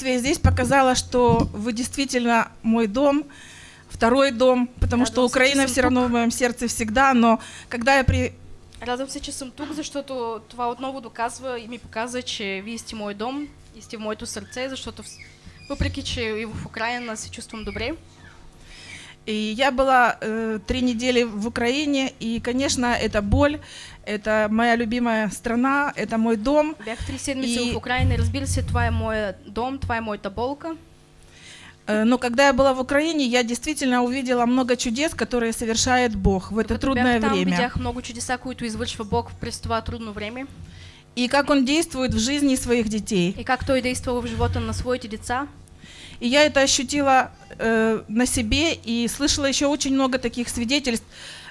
здесь показала, что вы действительно мой дом, второй дом, потому Радуемся, что Украина все равно в моем сердце всегда, но когда я при... Радвам се, че съм тук, защото това отново доказва и ми показва, че вие сте мой дом и сте в моето сърце, защото вс- въпреки, че и в Украина се чувствам добре, И я была э, три недели в Украине, и, конечно, это боль, это моя любимая страна, это мой дом. бях три седмици И- в Украина и разбира се, това е моя дом, това е моята болка. Э, Но когда я была в Украине, я действительно увидела много чудес, которые совершает Бог в это Докато трудное там, время. видях много чудеса, които извършва Бог през това трудно време И как Он действует в жизни своих детей. и как Той действал в живота на своите деца. И я это ощутила э, на себе и слышала еще очень много таких свидетельств,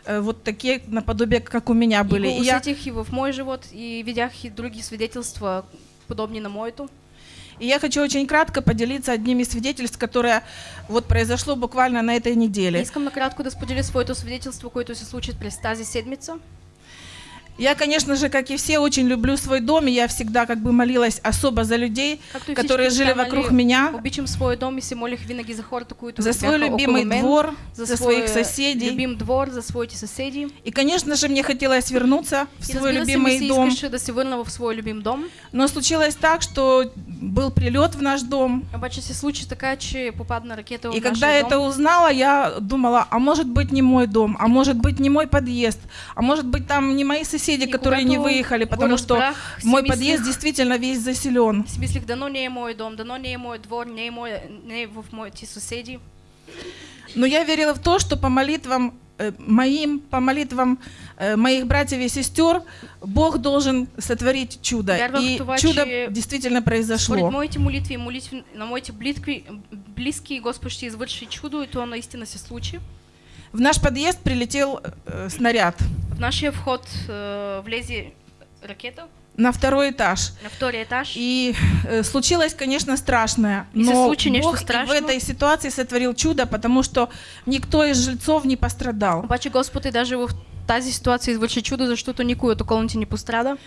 э, вот такие наподобие, как у меня были. И И я, усетих и в мой живот, и видях и други свидетельства, подобни на моето. и я хочу очень кратко поделиться одним из свидетельств, которое вот произошло буквально на этой неделе. Искам накратко да споделя своето свидетелство, което се случи през тази седмица. Я, конечно же, как и все, очень люблю свой дом, и я всегда как бы молилась особо за людей, которые жили вокруг меня, Обичам своя дом и се молих винаги за хората, които за свой любимый мен, двор, за, за своих соседей. любим двор, за своите съседи. И, конечно же, мне хотелось вернуться в И свой любимый се дом. да се върна в своя любим дом. Но случилось так, что был прилет в наш дом, Обаче се случи така, че попадна ракета в И когда я это узнала, я думала, а может быть не мой дом, а может быть не мой подъезд, а может быть там не мои соседи, И которые не выехали, потому что мой подъезд действительно весь заселен. Си мислих, дано не е мой дом, дано не е мой двор, не е, мой, не е в моите съседи. Но я верила в то, что по молитвам э, моим, по молитвам э, моих братьев и сестер, Бог должен сотворить чудо. Вярвах И това, чудо действительно Според произошло. моите молитви молитви на моите близки, близки Господ ще извърши чудо и то наистина се случи. В наш подъезд прилетел э, снаряд В нашия вход е, влезе ракета на второй этаж. на втория етаж. И э, случилось, конечно, страшное. И Но Бог в этой ситуации сотворил чудо, потому что никто из жильцов не пострадал. Обаче Господ и даже в тази ситуация извърши чудо, защото никой от околните не пострада.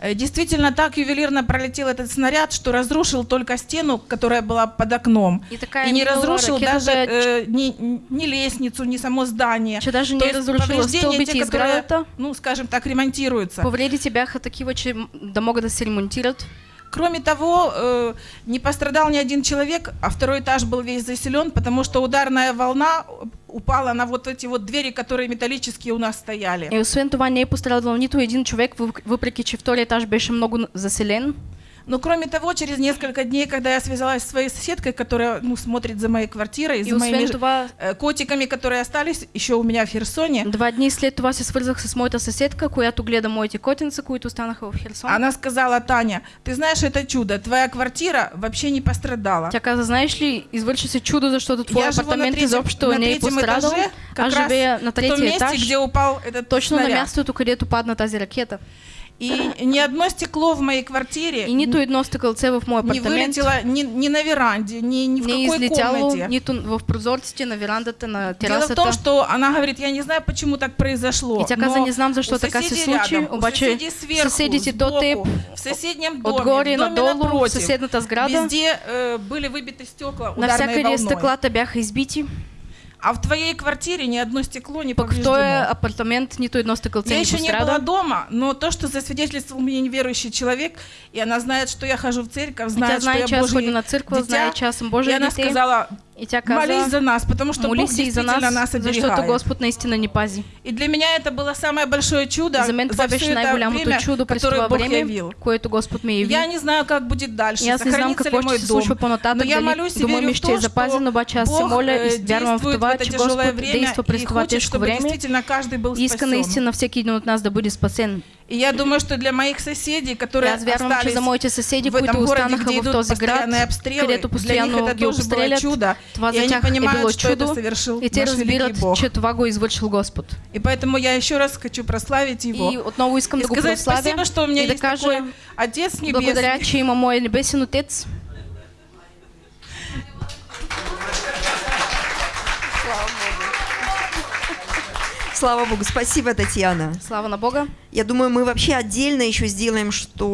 Э, Действительно, так ювелирно пролетел этот снаряд, что разрушил только стену, которая была под окном. И така И не разрушил даже э, ни, ни лестницу, ни само здание. че даже То не есть разрушила повреждения те, которые, ну, скажем так, ремонтируются. Повредите бяха такива, че м- да могат да се ремонтират. Кроме того, э, не пострадал ни один человек, а второй этаж был весь заселен, потому что ударная волна упала на вот эти вот двери, которые металлические у нас стояли. И освен това не е пострадал нито един човек, въп- въпреки че втория етаж беше много заселен. Но кроме того, через несколько дней, когда я связалась с своей соседкой, которая ну, смотрит за моей квартирой, И за моими това, э, котиками, которые остались еще у меня в Херсоне, два дни след това се свързах с моята съседка, която гледа моите котенца, които останаха в Херсон. она сказала, Таня, ты знаешь, это чудо, твоя квартира вообще не пострадала. Тя каза, знаеш ли, извърши се чудо, защото твой Я на апартамент третьем, изобщо на не е третьем пострадал. этаже, раз живея на месте, етаж, где упал этот точно на снаряд. мястото, където падна тази ракета. И ни одно стекло в моей квартире И нито едно стъкълце в моя не апартамент вылетело ни, ни на веранде, ни, ни в не какой комнате. нито в прозорците, на верандата, на Дело в том, что она говорит, я не знаю, почему так произошло. И тя каза, но не знам защо у така се случи, обаче соседей сверху, теб, в соседнем доме, Отгоре, в доме надолу, в съседната сграда, везде э, были выбиты стекла ударной волной. стъклата бяха избити, А в твоей квартире ни одно стекло не повреждено. този апартамент нито едно стъкълце Я не еще не была дома, но то, что засвидетельствовал мне неверующий человек, и она знает, что я хожу в церковь, знает, что я Божий на църква, дитя, че аз съм и она сказала, И тя молись за нас, потому что Бог и за действительно нас, нас защото оберегает. Господ наистина ни пази. И для меня это было самое большое чудо За мен за все это время, чудо которое Бог време, явил. което Господ ми яви. Я не знаю, как будет дальше, И аз не знам какво ще се случва по-нататък, Но я дали молюсь дома ми ще е запазен, что обаче аз се моля э, и вярвам в това, в это че тяжелое Господ время действа през това тежко време действительно и иска наистина всеки един от нас да бъде спасен. И я думаю, что для моих соседей, которые аз вярвам, че остались за моите съседи, в этом городе, где идут този постоянные обстрелы, для них это тоже было чудо. това и они понимают, что это чудо. совершил И те наш разбират, Бог. че това го е извършил Господ. И поэтому я еще раз хочу прославить Его. И отново искам И да сказать спасибо, что у меня да есть кажа такой Отец Небесный. благодаря, че има моя небесен Отец. Слава Богу, спасибо, Татьяна. Слава на Бога. Я думаю, мы вообще отдельно еще сделаем, что